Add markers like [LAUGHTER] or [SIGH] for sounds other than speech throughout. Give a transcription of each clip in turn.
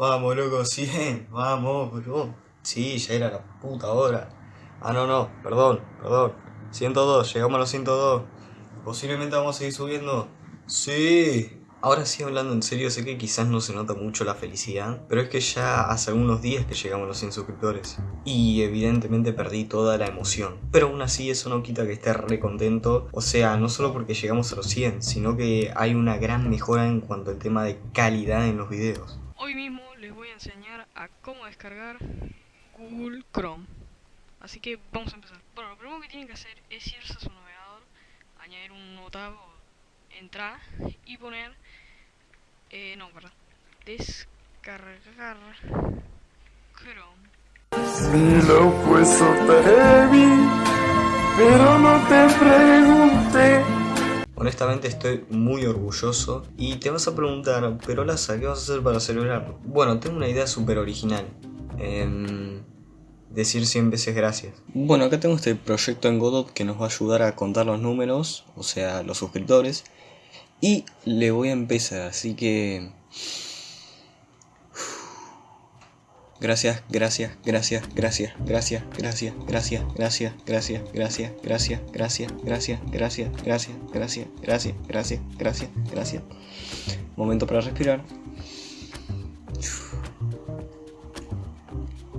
Vamos, loco, [LAUGHS] 100. Vamos, bro. Sí, ya era la puta hora. Ah, no, no, perdón, perdón. 102, llegamos a los 102. Posiblemente vamos a seguir subiendo. Sí. Ahora sí hablando en serio, sé que quizás no se nota mucho la felicidad, pero es que ya hace algunos días que llegamos a los 100 suscriptores y evidentemente perdí toda la emoción. Pero aún así eso no quita que esté re contento, o sea, no solo porque llegamos a los 100, sino que hay una gran mejora en cuanto al tema de calidad en los videos. Hoy mismo voy a enseñar a cómo descargar Google Chrome. Así que vamos a empezar. Bueno, lo primero que tienen que hacer es irse a su navegador, añadir un nuevo entrar y poner eh, no, perdón. Descargar Chrome. Si lo puesto Honestamente estoy muy orgulloso y te vas a preguntar, pero Laza, ¿qué vas a hacer para celebrarlo? Bueno, tengo una idea súper original. Eh, decir 100 veces gracias. Bueno, acá tengo este proyecto en Godot que nos va a ayudar a contar los números, o sea, los suscriptores. Y le voy a empezar, así que... Gracias, gracias, gracias, gracias, gracias, gracias, gracias, gracias, gracias, gracias, gracias, gracias, gracias, gracias, gracias, gracias, gracias, gracias, gracias, gracias. Momento para respirar.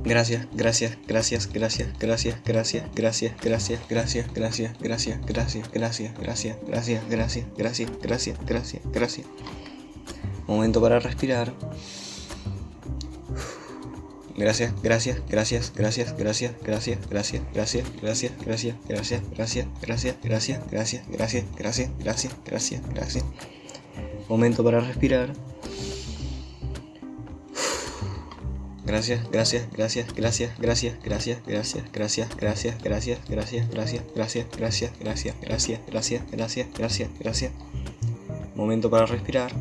Gracias, gracias, gracias, gracias, gracias, gracias, gracias, gracias, gracias, gracias, gracias, gracias, gracias, gracias, gracias, gracias, gracias, gracias, gracias, gracias. Momento para respirar. Gracias, gracias, gracias, gracias, gracias, gracias, gracias, gracias, gracias, gracias, gracias, gracias, gracias, gracias, gracias, gracias, gracias, gracias, gracias, gracias. Momento para respirar. Gracias, gracias, gracias, gracias, gracias, gracias, gracias, gracias, gracias, gracias, gracias, gracias, gracias, gracias, gracias, gracias, gracias, gracias, gracias, gracias. Momento para respirar.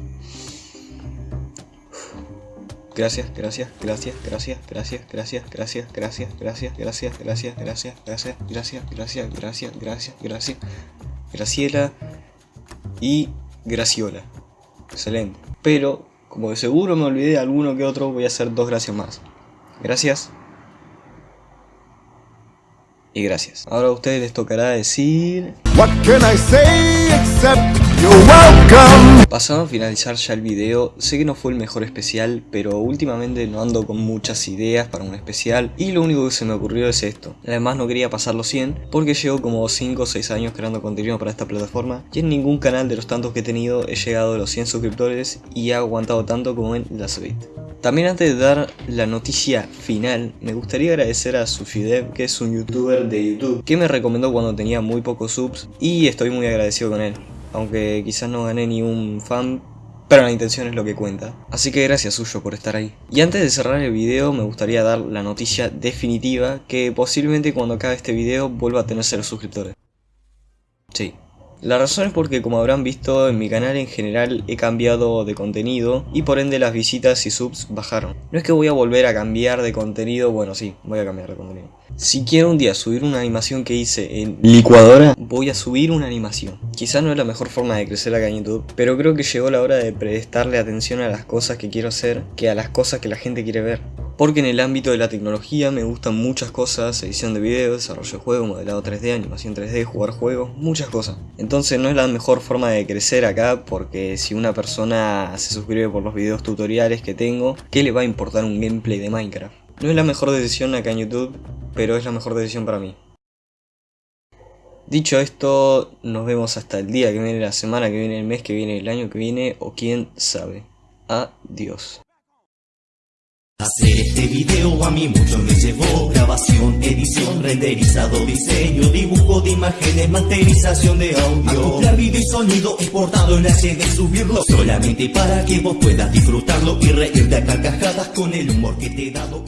Gracias, gracias, gracias, gracias, gracias, gracias, gracias, gracias, gracias, gracias, gracias, gracias, gracias, gracias, gracias, gracias, gracias, gracias, Graciela y Graciola. Excelente. Pero como de seguro me olvidé de alguno que otro, voy a hacer dos gracias más. Gracias. Y gracias. Ahora a ustedes les tocará decir... What can I say except you're welcome? Pasando a finalizar ya el video, sé que no fue el mejor especial, pero últimamente no ando con muchas ideas para un especial y lo único que se me ocurrió es esto. Además no quería pasar los 100 porque llevo como 5 o 6 años creando contenido para esta plataforma y en ningún canal de los tantos que he tenido he llegado a los 100 suscriptores y he aguantado tanto como en la Suite. También antes de dar la noticia final, me gustaría agradecer a Sushidev, que es un youtuber de YouTube, que me recomendó cuando tenía muy pocos subs y estoy muy agradecido con él. Aunque quizás no gané ni un fan, pero la intención es lo que cuenta. Así que gracias suyo por estar ahí. Y antes de cerrar el video me gustaría dar la noticia definitiva que posiblemente cuando acabe este video vuelva a tener 0 suscriptores. Sí, la razón es porque como habrán visto en mi canal en general he cambiado de contenido y por ende las visitas y subs bajaron. No es que voy a volver a cambiar de contenido, bueno sí, voy a cambiar de contenido. Si quiero un día subir una animación que hice en licuadora, voy a subir una animación. Quizás no es la mejor forma de crecer acá en YouTube, pero creo que llegó la hora de prestarle atención a las cosas que quiero hacer que a las cosas que la gente quiere ver porque en el ámbito de la tecnología me gustan muchas cosas, edición de videos, desarrollo de juegos, modelado 3D, animación 3D, jugar juegos, muchas cosas. Entonces no es la mejor forma de crecer acá porque si una persona se suscribe por los videos tutoriales que tengo, ¿qué le va a importar un gameplay de Minecraft? No es la mejor decisión acá en YouTube, pero es la mejor decisión para mí. Dicho esto, nos vemos hasta el día que viene, la semana que viene, el mes que viene, el año que viene o quién sabe. Adiós. Hacer este video a mí mucho me llevó. Grabación, edición, renderizado, diseño Dibujo de imágenes, masterización de audio. Acoplar video y sonido exportado en HD Subirlo solamente para que vos puedas disfrutarlo Y reír de carcajadas con el humor que te he dado